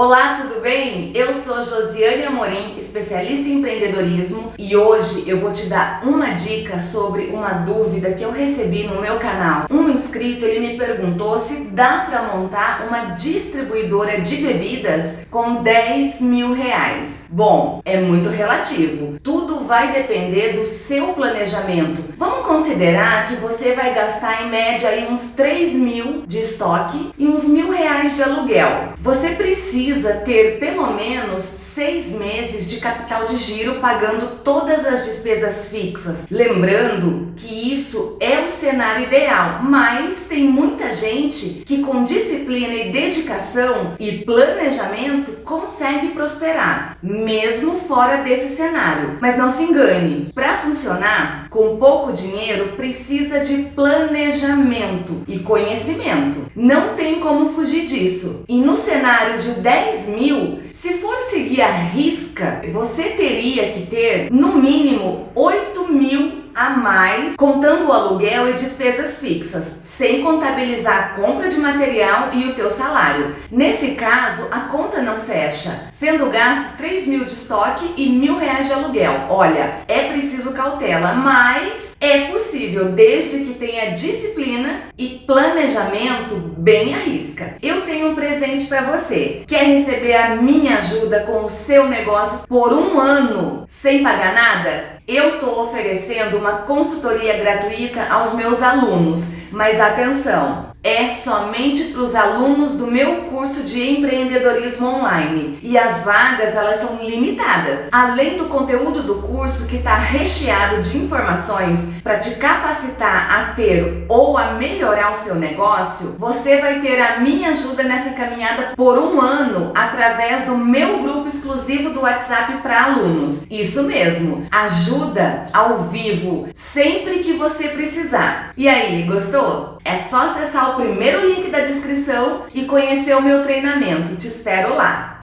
Olá, tudo bem? Eu sou Josiane Amorim, especialista em empreendedorismo e hoje eu vou te dar uma dica sobre uma dúvida que eu recebi no meu canal. Um inscrito ele me perguntou se dá para montar uma distribuidora de bebidas com 10 mil reais. Bom, é muito relativo. Tudo vai depender do seu planejamento. Vamos considerar que você vai gastar em média aí uns 3 mil de estoque e uns mil reais de aluguel. Você precisa ter pelo menos seis meses de capital de giro pagando todas as despesas fixas. Lembrando que isso é o cenário ideal, mas tem muita gente que com disciplina e dedicação e planejamento consegue prosperar, mesmo fora desse cenário. Mas não se engane, para funcionar com pouco dinheiro precisa de planejamento e conhecimento. Não tem como fugir disso. E no cenário de 10 mil, se for seguir a risca, você teria que ter no mínimo 8 mil a mais, contando o aluguel e despesas fixas, sem contabilizar a compra de material e o teu salário. Nesse caso, a conta não fecha, sendo gasto 3 mil de estoque e mil reais de aluguel. Olha, é preciso cautela, mas é possível, desde que tenha disciplina e planejamento bem à risca. Eu tenho um presente para você. Quer receber a minha ajuda com o seu negócio por um ano sem pagar nada? Eu estou oferecendo uma consultoria gratuita aos meus alunos, mas atenção, é somente para os alunos do meu curso de empreendedorismo online e as vagas elas são limitadas. Além do conteúdo do curso que está recheado de informações para te capacitar a ter ou a melhorar o seu negócio, você vai ter a minha ajuda nessa caminhada por um ano através do meu grupo exclusivo do WhatsApp para alunos. Isso mesmo, ajuda ao vivo sempre que você precisar. E aí, gostou? É só acessar o primeiro link da descrição e conhecer o meu treinamento. Te espero lá!